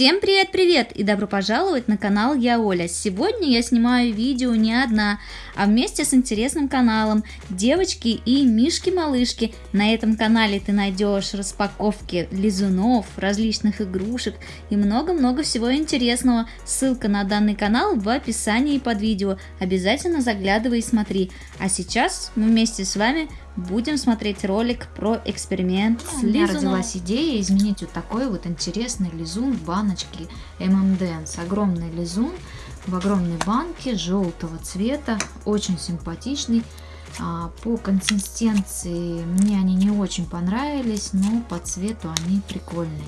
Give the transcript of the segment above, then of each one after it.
Всем привет-привет и добро пожаловать на канал Я Оля. Сегодня я снимаю видео не одна, а вместе с интересным каналом Девочки и Мишки-малышки. На этом канале ты найдешь распаковки лизунов, различных игрушек и много-много всего интересного. Ссылка на данный канал в описании под видео. Обязательно заглядывай и смотри. А сейчас мы вместе с вами будем смотреть ролик про эксперимент с лизуном. У меня родилась идея изменить вот такой вот интересный лизун в баночке M&M's. Огромный лизун в огромной банке желтого цвета, очень симпатичный. А, по консистенции мне они не очень понравились, но по цвету они прикольные.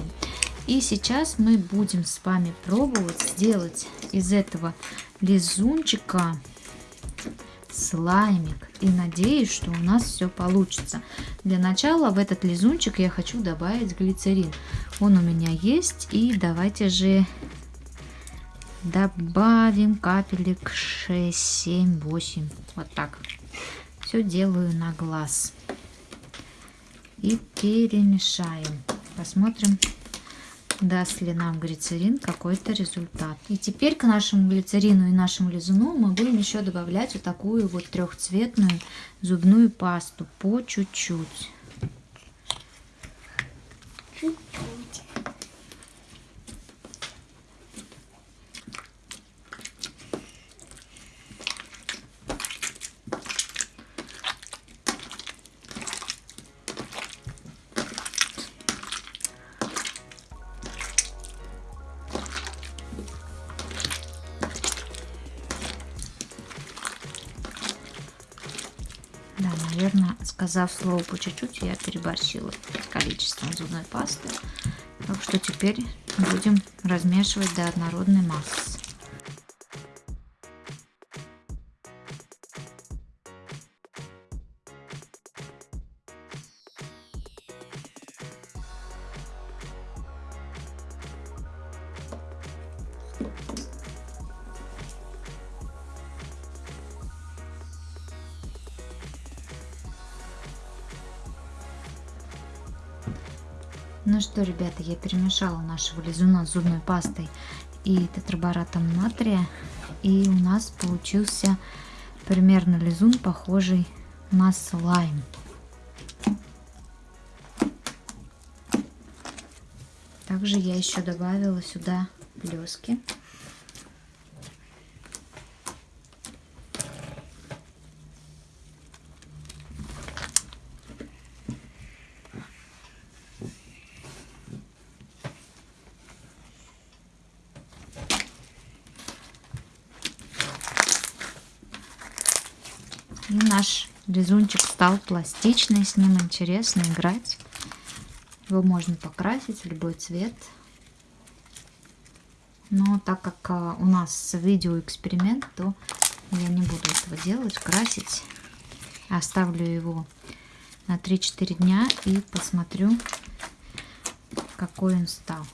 И сейчас мы будем с вами пробовать сделать из этого лизунчика слаймик. И надеюсь, что у нас все получится. Для начала в этот лизунчик я хочу добавить глицерин. Он у меня есть. И давайте же добавим капелек 6, 7, 8. Вот так. Все делаю на глаз. И перемешаем. Посмотрим, даст ли нам глицерин какой-то результат. И теперь к нашему глицерину и нашему лизуну мы будем еще добавлять вот такую вот трехцветную зубную пасту по чуть-чуть. Да, сказав слово по чуть-чуть, я переборщила количеством зубной пасты. Так что теперь будем размешивать до однородной массы. Ну что, ребята, я перемешала нашего лизуна с зубной пастой и тетраборатом натрия. И у нас получился примерно лизун, похожий на слайм. Также я еще добавила сюда блески. И наш лизунчик стал пластичный, с ним интересно играть. Его можно покрасить в любой цвет. Но так как а, у нас видео эксперимент, то я не буду этого делать, красить. Оставлю его на 3-4 дня и посмотрю, какой он стал.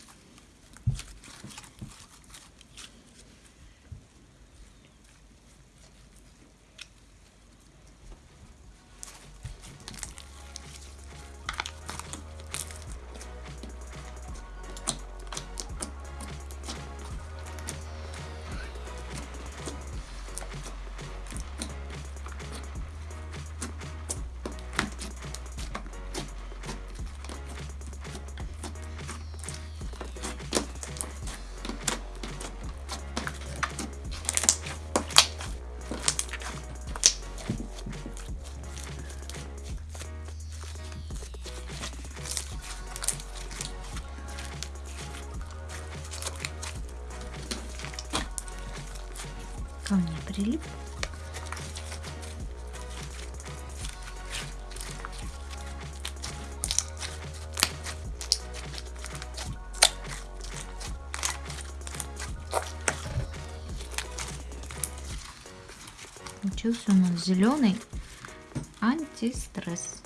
Ко мне прилип. Получился у нас зеленый антистресс.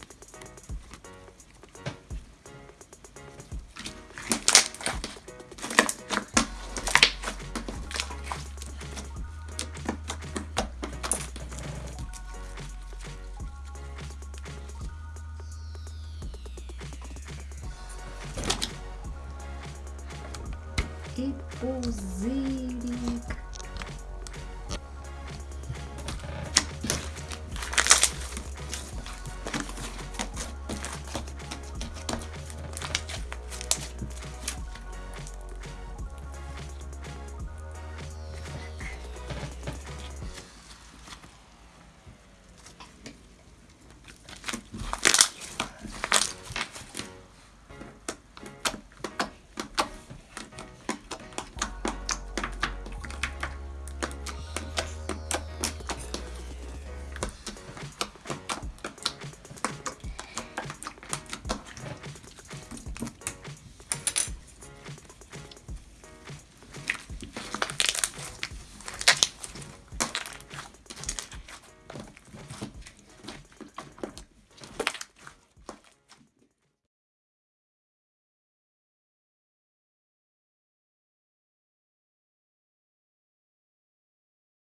И пузырик.